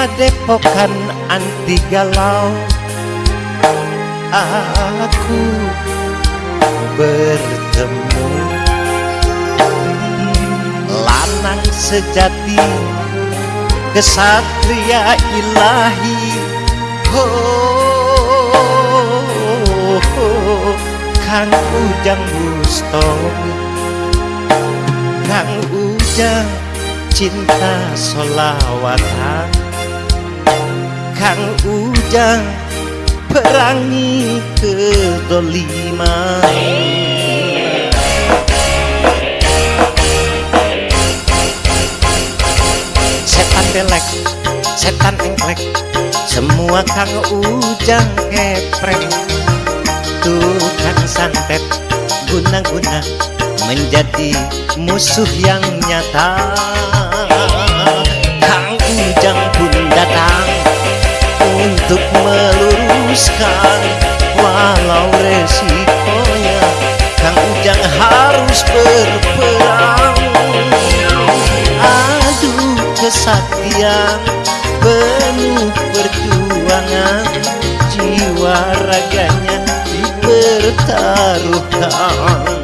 Pokan anti galau. Aku bertemu Lanang sejati Kesatria ilahi. Oh, oh, oh Kang Ujang Bustomi Kang Ujang cinta solawatan Kang Ujang perangi kedoliman Setan belek, setan engklek Semua Kang Ujang keprek. Tukang santet guna-guna Menjadi musuh yang nyata kesaktian penuh perjuangan jiwa raganya dipertaruhkan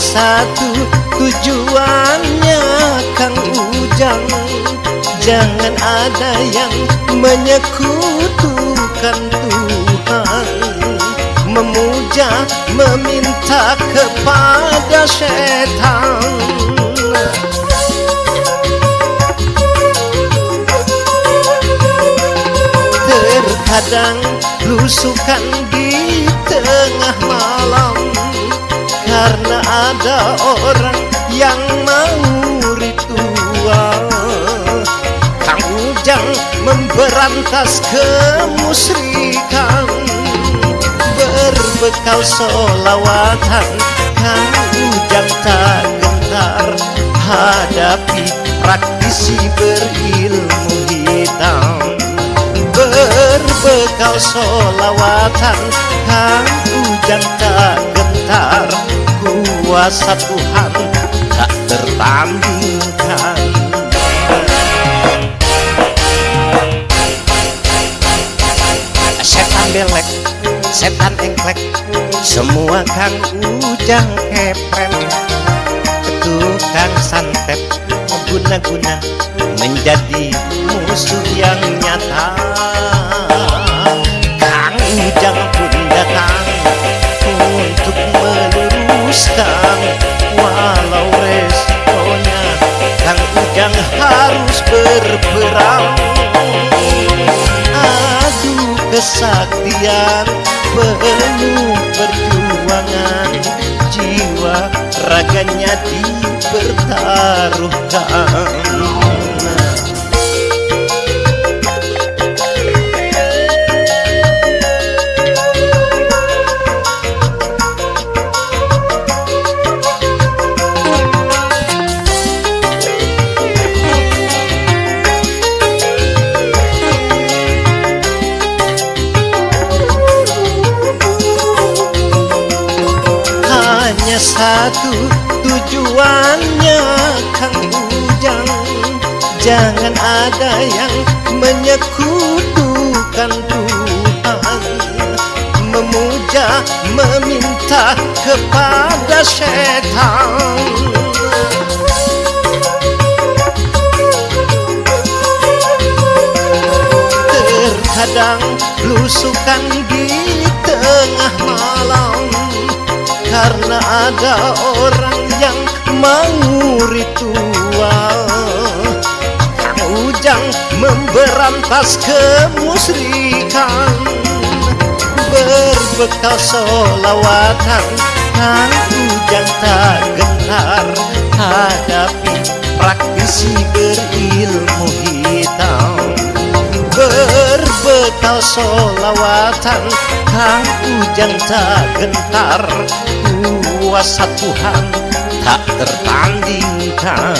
satu tujuannya Kang Ujang. Jangan ada yang menyekutukan Tuhan. Memuja, meminta kepada setan. Terkadang lusukan karena ada orang yang mau ritual. Kang Ujang memberantas kemusrikan. Berbekal solawatan Kang Ujang tak gentar. Hadapi praktisi berilmu hitam. Berbekal solawatan Kang Ujang tak kuasa Tuhan tak tertandingkan Setan belek, setan engklek Semua Kang Ujang kepren Tukang santet guna-guna Menjadi musuh yang nyata kesaktian penuh perjuangan Jiwa raganya dipertaruhkan satu tujuannya Kang Ujang. Jangan ada yang menyekutukan Tuhan. Memuja, meminta kepada setan. Terkadang lusukan ada orang yang mau ritual Ujang memberantas kemusrikan. Berbekal solawatan. Kang Ujang tak gentar Hadapi praktisi berilmu hitam. Berbekal bekal solawatan. Kang Ujang tak gentar Kuasa Tuhan tak tertandingkan